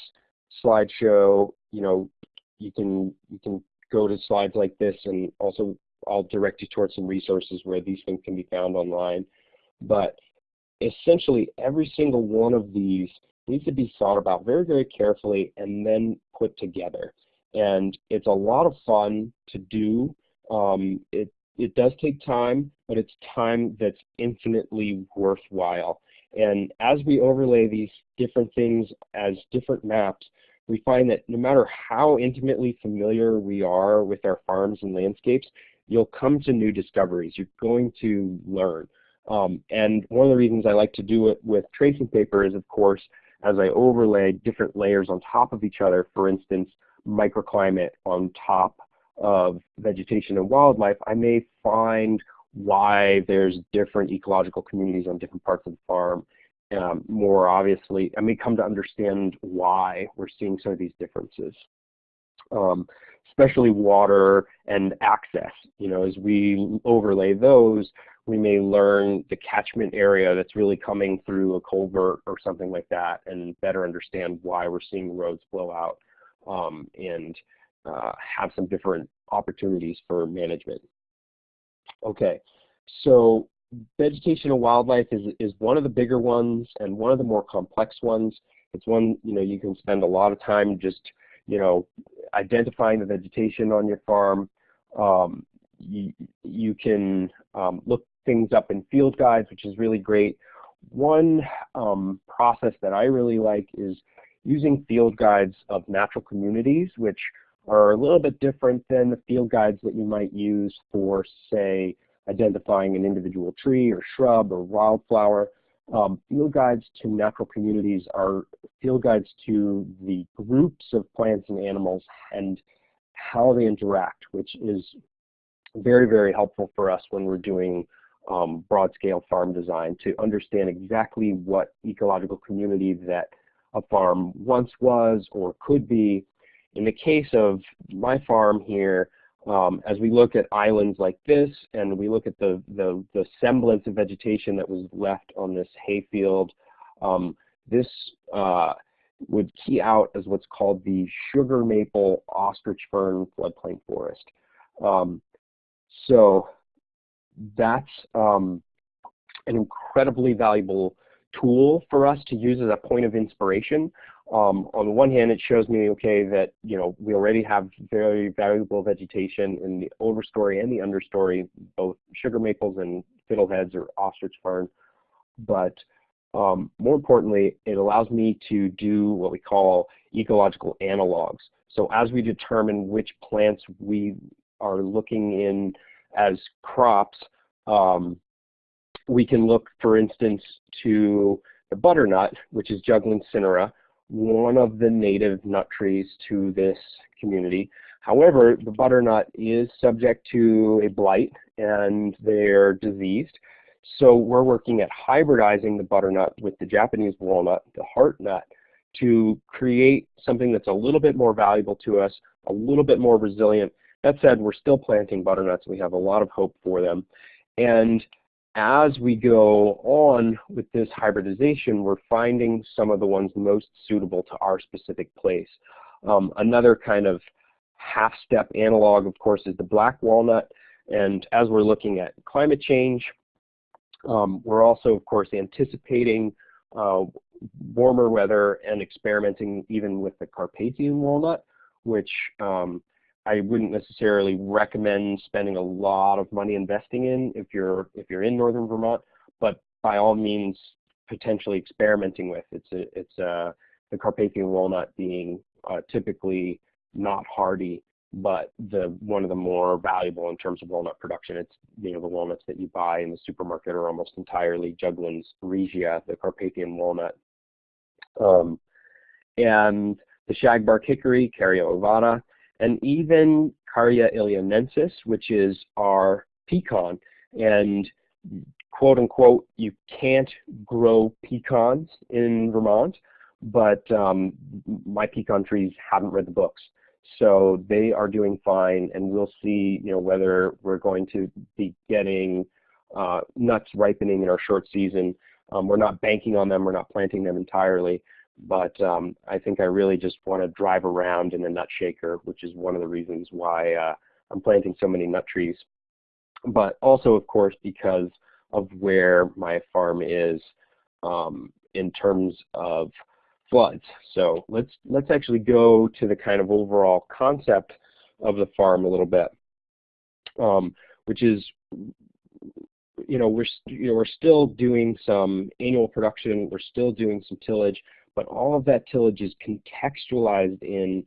slideshow, you know you can you can go to slides like this and also I'll direct you towards some resources where these things can be found online. But essentially every single one of these needs to be thought about very, very carefully and then put together. And it's a lot of fun to do. Um, it, it does take time, but it's time that's infinitely worthwhile. And as we overlay these different things as different maps, we find that no matter how intimately familiar we are with our farms and landscapes, you'll come to new discoveries. You're going to learn. Um, and one of the reasons I like to do it with tracing paper is, of course, as I overlay different layers on top of each other, for instance, microclimate on top of vegetation and wildlife, I may find why there's different ecological communities on different parts of the farm. Um, more obviously, I may come to understand why we're seeing some of these differences. Um, especially water and access. You know, as we overlay those, we may learn the catchment area that's really coming through a culvert or something like that and better understand why we're seeing roads blow out um, and uh, have some different opportunities for management. Okay, so vegetation and wildlife is, is one of the bigger ones and one of the more complex ones. It's one, you know, you can spend a lot of time just, you know, identifying the vegetation on your farm. Um, you, you can um, look things up in field guides, which is really great. One um, process that I really like is using field guides of natural communities, which are a little bit different than the field guides that you might use for, say, identifying an individual tree or shrub or wildflower. Um, field guides to natural communities are field guides to the groups of plants and animals and how they interact, which is very, very helpful for us when we're doing um, broad-scale farm design to understand exactly what ecological community that a farm once was or could be. In the case of my farm here, um, as we look at islands like this and we look at the, the, the semblance of vegetation that was left on this hayfield, um, this uh, would key out as what's called the sugar maple ostrich fern floodplain forest. Um, so that's um, an incredibly valuable tool for us to use as a point of inspiration um, on the one hand, it shows me, okay, that you know we already have very valuable vegetation in the overstory and the understory, both sugar maples and fiddleheads or ostrich fern. But um, more importantly, it allows me to do what we call ecological analogs. So as we determine which plants we are looking in as crops, um, we can look, for instance, to the butternut, which is Juglans cinerea, one of the native nut trees to this community. However, the butternut is subject to a blight and they're diseased. So we're working at hybridizing the butternut with the Japanese walnut, the heart nut, to create something that's a little bit more valuable to us, a little bit more resilient. That said, we're still planting butternuts. We have a lot of hope for them. And as we go on with this hybridization, we're finding some of the ones most suitable to our specific place. Um, another kind of half-step analog, of course, is the black walnut. And as we're looking at climate change, um, we're also, of course, anticipating uh, warmer weather and experimenting even with the Carpathian walnut, which um, I wouldn't necessarily recommend spending a lot of money investing in if you're if you're in northern Vermont, but by all means potentially experimenting with. It's a, it's a, the Carpathian walnut being uh, typically not hardy, but the one of the more valuable in terms of walnut production. It's you know the walnuts that you buy in the supermarket are almost entirely Juglans regia, the Carpathian walnut. Um, and the shagbark hickory, Carya ovata, and even Carya illinoinensis, which is our pecan. And quote unquote, you can't grow pecans in Vermont, but um, my pecan trees haven't read the books. So they are doing fine, and we'll see, you know, whether we're going to be getting uh, nuts ripening in our short season. Um, we're not banking on them. We're not planting them entirely. But um, I think I really just want to drive around in a nut shaker, which is one of the reasons why uh, I'm planting so many nut trees. But also, of course, because of where my farm is um, in terms of floods. So let's let's actually go to the kind of overall concept of the farm a little bit, um, which is you know we're you know we're still doing some annual production, we're still doing some tillage, but all of that tillage is contextualized in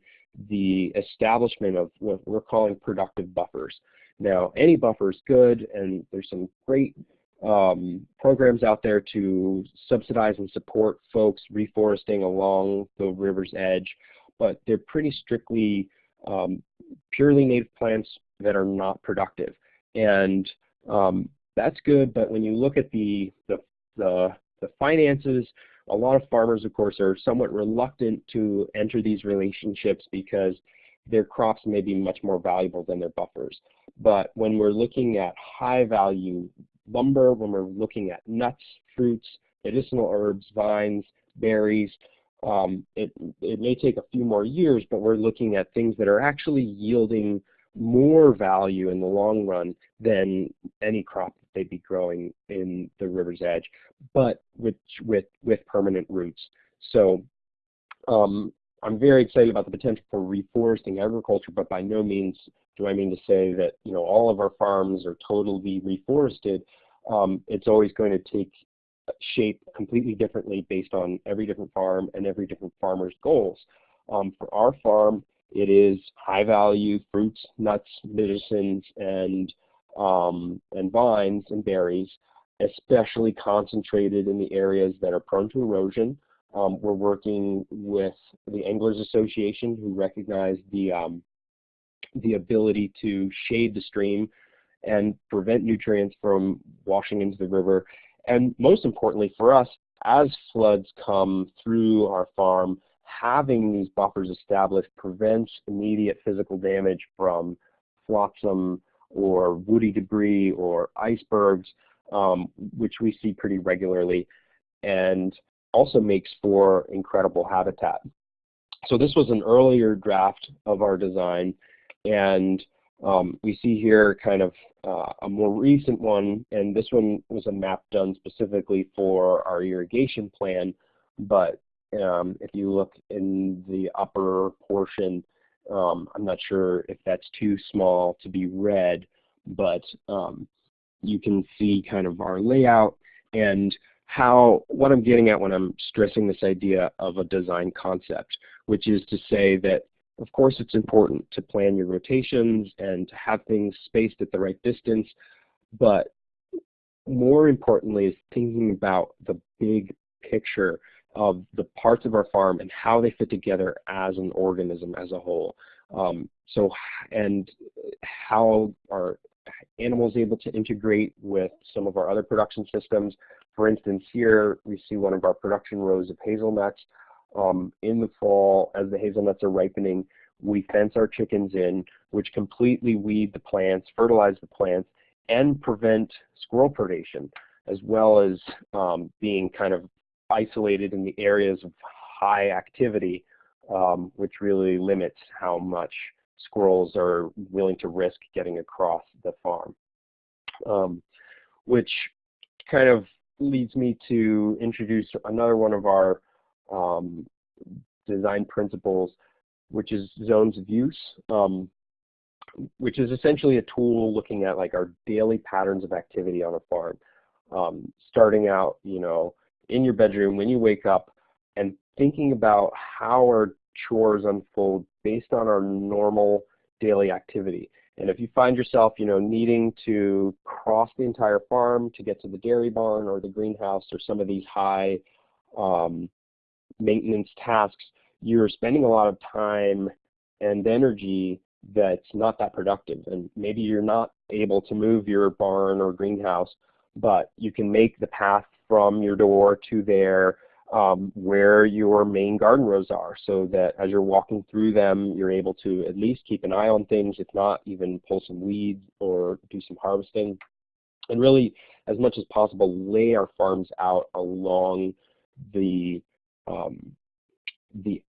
the establishment of what we're calling productive buffers. Now, any buffer is good, and there's some great um, programs out there to subsidize and support folks reforesting along the river's edge, but they're pretty strictly um, purely native plants that are not productive. And um, that's good, but when you look at the, the, the, the finances, a lot of farmers, of course, are somewhat reluctant to enter these relationships because their crops may be much more valuable than their buffers. But when we're looking at high value lumber, when we're looking at nuts, fruits, medicinal herbs, vines, berries, um, it, it may take a few more years, but we're looking at things that are actually yielding more value in the long run than any crop that they'd be growing in the river's edge, but with, with, with permanent roots. So um, I'm very excited about the potential for reforesting agriculture, but by no means do I mean to say that you know all of our farms are totally reforested. Um, it's always going to take shape completely differently based on every different farm and every different farmer's goals. Um, for our farm, it is high value fruits, nuts, medicines, and um, and vines and berries, especially concentrated in the areas that are prone to erosion. Um, we're working with the Anglers Association who recognize the um, the ability to shade the stream and prevent nutrients from washing into the river. And most importantly for us, as floods come through our farm, having these buffers established prevents immediate physical damage from flotsam or woody debris or icebergs, um, which we see pretty regularly, and also makes for incredible habitat. So this was an earlier draft of our design, and um, we see here kind of uh, a more recent one, and this one was a map done specifically for our irrigation plan, but um, if you look in the upper portion, um, I'm not sure if that's too small to be read, but um, you can see kind of our layout and how, what I'm getting at when I'm stressing this idea of a design concept, which is to say that of course, it's important to plan your rotations and to have things spaced at the right distance, but more importantly is thinking about the big picture of the parts of our farm and how they fit together as an organism as a whole. Um, so, and how are animals able to integrate with some of our other production systems. For instance, here we see one of our production rows of hazelnuts. Um, in the fall, as the hazelnuts are ripening, we fence our chickens in, which completely weed the plants, fertilize the plants, and prevent squirrel predation, as well as um, being kind of isolated in the areas of high activity, um, which really limits how much squirrels are willing to risk getting across the farm. Um, which kind of leads me to introduce another one of our um, design principles, which is zones of use, um, which is essentially a tool looking at like our daily patterns of activity on a farm. Um, starting out, you know, in your bedroom when you wake up and thinking about how our chores unfold based on our normal daily activity. And if you find yourself, you know, needing to cross the entire farm to get to the dairy barn or the greenhouse or some of these high um, maintenance tasks, you're spending a lot of time and energy that's not that productive. And maybe you're not able to move your barn or greenhouse, but you can make the path from your door to there um, where your main garden rows are so that as you're walking through them, you're able to at least keep an eye on things, if not even pull some weeds or do some harvesting. And really, as much as possible, lay our farms out along the, um, the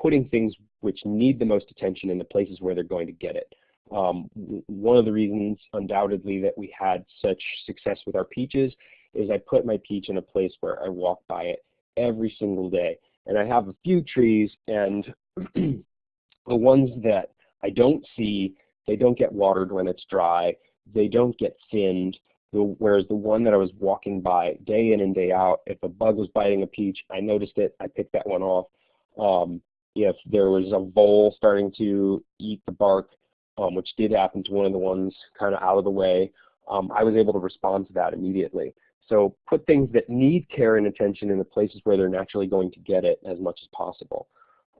putting things which need the most attention in the places where they're going to get it. Um, one of the reasons undoubtedly that we had such success with our peaches is I put my peach in a place where I walk by it every single day. And I have a few trees and the ones that I don't see, they don't get watered when it's dry. They don't get thinned. Whereas the one that I was walking by day in and day out, if a bug was biting a peach, I noticed it, I picked that one off. Um, if there was a vole starting to eat the bark, um, which did happen to one of the ones kind of out of the way, um, I was able to respond to that immediately. So put things that need care and attention in the places where they're naturally going to get it as much as possible.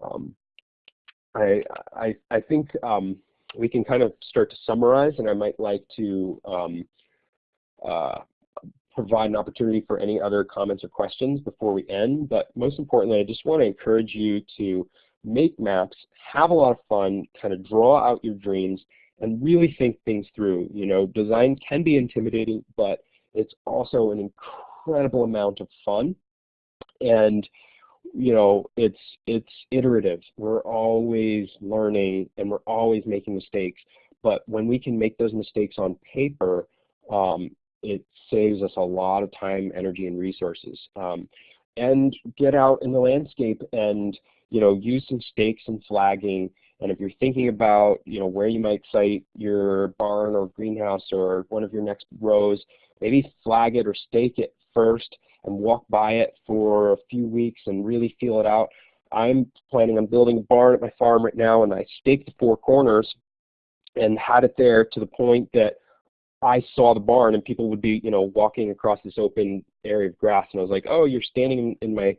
Um, I, I, I, think um, we can kind of start to summarize, and I might like to um, uh, provide an opportunity for any other comments or questions before we end. But most importantly, I just want to encourage you to make maps, have a lot of fun, kind of draw out your dreams, and really think things through. You know, design can be intimidating, but it's also an incredible amount of fun. And you know, it's it's iterative. We're always learning and we're always making mistakes. But when we can make those mistakes on paper, um, it saves us a lot of time, energy, and resources. Um, and get out in the landscape and you know use some stakes and flagging. And if you're thinking about you know where you might site your barn or greenhouse or one of your next rows, maybe flag it or stake it first and walk by it for a few weeks and really feel it out. I'm planning on building a barn at my farm right now and I staked the four corners and had it there to the point that I saw the barn and people would be, you know, walking across this open area of grass and I was like, oh, you're standing in my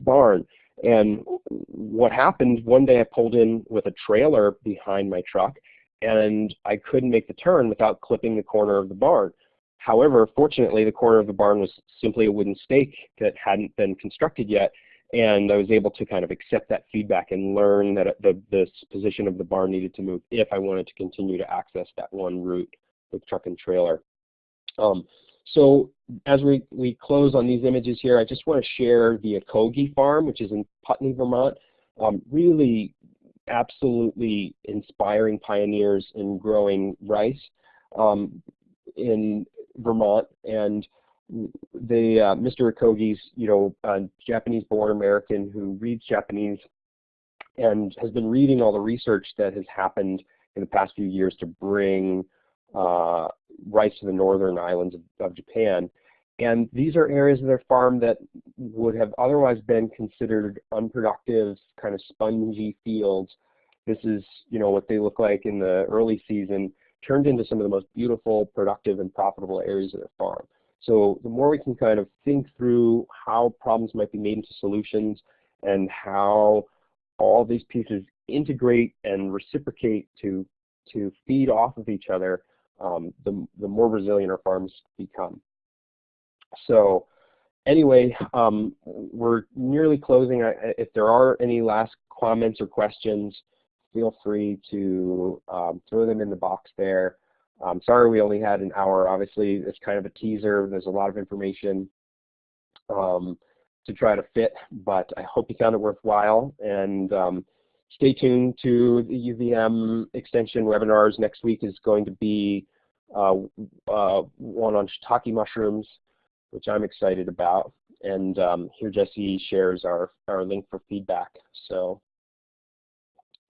barn. And what happened, one day I pulled in with a trailer behind my truck and I couldn't make the turn without clipping the corner of the barn. However, fortunately, the corner of the barn was simply a wooden stake that hadn't been constructed yet, and I was able to kind of accept that feedback and learn that the, the position of the barn needed to move if I wanted to continue to access that one route with truck and trailer. Um, so as we, we close on these images here, I just want to share the Akaogi farm, which is in Putney, Vermont. Um, really absolutely inspiring pioneers in growing rice. Um, in Vermont, and the uh, Mr. Akaogi's, you know, Japanese-born American who reads Japanese and has been reading all the research that has happened in the past few years to bring uh, rice to the northern islands of, of, Japan. And these are areas of their farm that would have otherwise been considered unproductive, kind of spongy fields. This is, you know, what they look like in the early season turned into some of the most beautiful, productive, and profitable areas of their farm. So the more we can kind of think through how problems might be made into solutions and how all these pieces integrate and reciprocate to, to feed off of each other, um, the, the more resilient our farms become. So anyway, um, we're nearly closing. If there are any last comments or questions, feel free to um, throw them in the box there. Um, sorry we only had an hour. Obviously, it's kind of a teaser. There's a lot of information um, to try to fit, but I hope you found it worthwhile. And um, stay tuned to the UVM extension webinars. Next week is going to be uh, uh, one on shiitake mushrooms, which I'm excited about. And um, here Jesse shares our, our link for feedback. So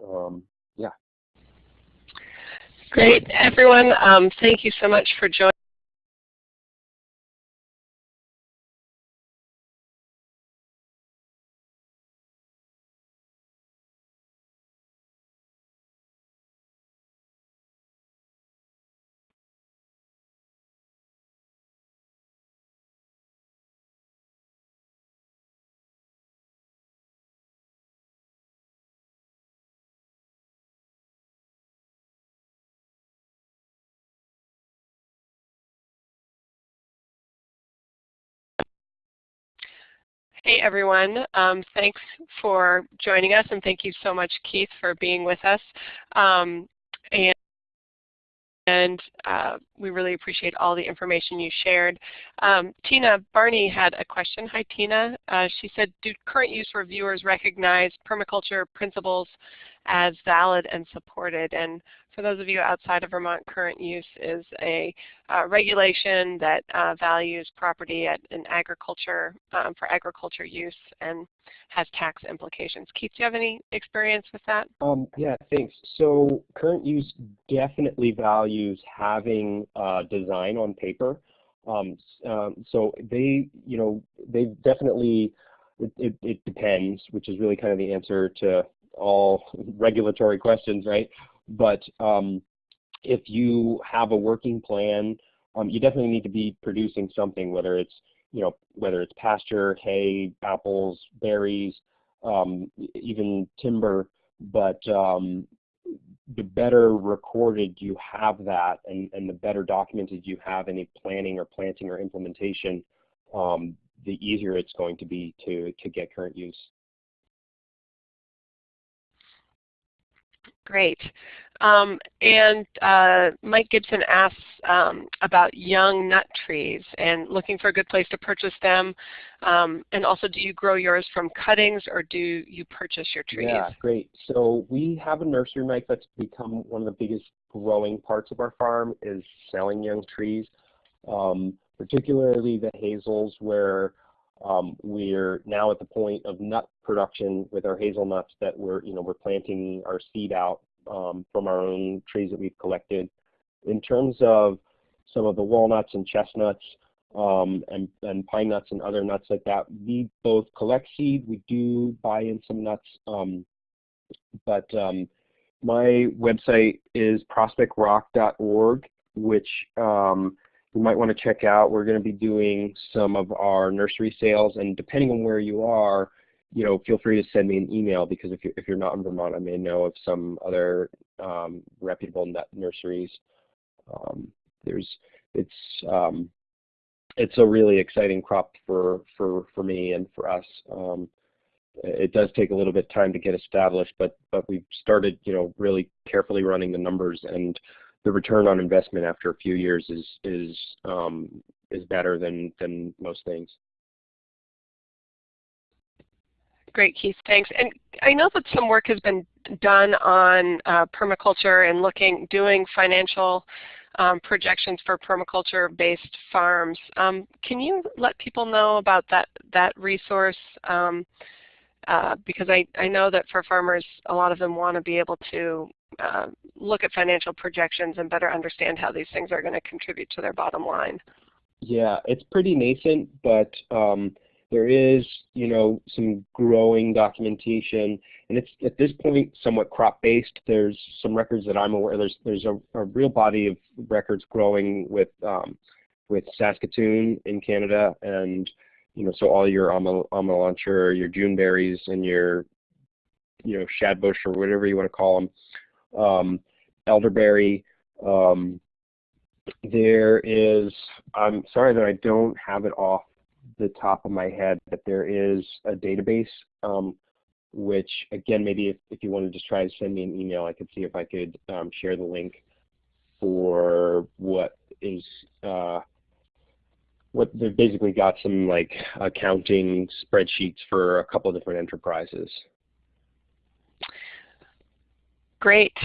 um, yeah. Great, everyone. Um, thank you so much for joining. Hey everyone, um, thanks for joining us and thank you so much Keith for being with us. Um, and and uh, we really appreciate all the information you shared. Um, Tina Barney had a question. Hi Tina. Uh, she said, do current use reviewers recognize permaculture principles as valid and supported? And for those of you outside of Vermont, current use is a uh, regulation that uh, values property at, in agriculture um, for agriculture use and has tax implications. Keith, do you have any experience with that? Um, yeah, thanks. So current use definitely values having uh, design on paper. Um, um, so they, you know, they definitely, it, it, it depends, which is really kind of the answer to all regulatory questions, right? But um, if you have a working plan, um, you definitely need to be producing something, whether it's you know whether it's pasture, hay, apples, berries, um, even timber. But um, the better recorded you have that, and, and the better documented you have any planning or planting or implementation, um, the easier it's going to be to to get current use. Great. Um, and uh, Mike Gibson asks um, about young nut trees and looking for a good place to purchase them. Um, and also, do you grow yours from cuttings or do you purchase your trees? Yeah, great. So we have a nursery, Mike, that's become one of the biggest growing parts of our farm is selling young trees, um, particularly the hazels where um, we're now at the point of nut production with our hazelnuts that we're, you know, we're planting our seed out um, from our own trees that we've collected. In terms of some of the walnuts and chestnuts um, and, and pine nuts and other nuts like that, we both collect seed. We do buy in some nuts, um, but um, my website is prospectrock.org, which um, you might want to check out. We're going to be doing some of our nursery sales, and depending on where you are, you know, feel free to send me an email because if you're, if you're not in Vermont, I may know of some other um, reputable nurseries. Um, there's, it's, um, it's a really exciting crop for, for, for me and for us. Um, it does take a little bit of time to get established, but, but we've started, you know, really carefully running the numbers and the return on investment after a few years is, is, um, is better than, than most things. Great, Keith, thanks. And I know that some work has been done on uh, permaculture and looking, doing financial um, projections for permaculture-based farms. Um, can you let people know about that, that resource? Um, uh, because I, I know that for farmers, a lot of them want to be able to uh, look at financial projections and better understand how these things are going to contribute to their bottom line. Yeah, it's pretty nascent, but um, there is, you know, some growing documentation, and it's at this point somewhat crop-based. There's some records that I'm aware. There's there's a, a real body of records growing with um, with Saskatoon in Canada, and you know, so all your Amelanchier, your Juneberries, and your you know shadbush or whatever you want to call them, um, elderberry. Um, there is. I'm sorry that I don't have it off the top of my head but there is a database, um, which again, maybe if, if you want to just try to send me an email, I could see if I could um, share the link for what is, uh, what they've basically got some like accounting spreadsheets for a couple different enterprises. Great.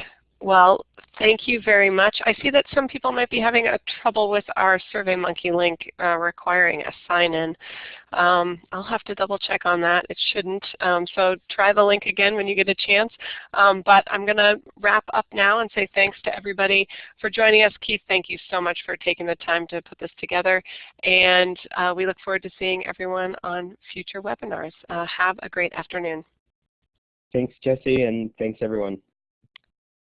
Well, thank you very much. I see that some people might be having a trouble with our SurveyMonkey link uh, requiring a sign-in. Um, I'll have to double check on that. It shouldn't. Um, so try the link again when you get a chance. Um, but I'm going to wrap up now and say thanks to everybody for joining us. Keith, thank you so much for taking the time to put this together. And uh, we look forward to seeing everyone on future webinars. Uh, have a great afternoon. Thanks, Jesse, and thanks, everyone.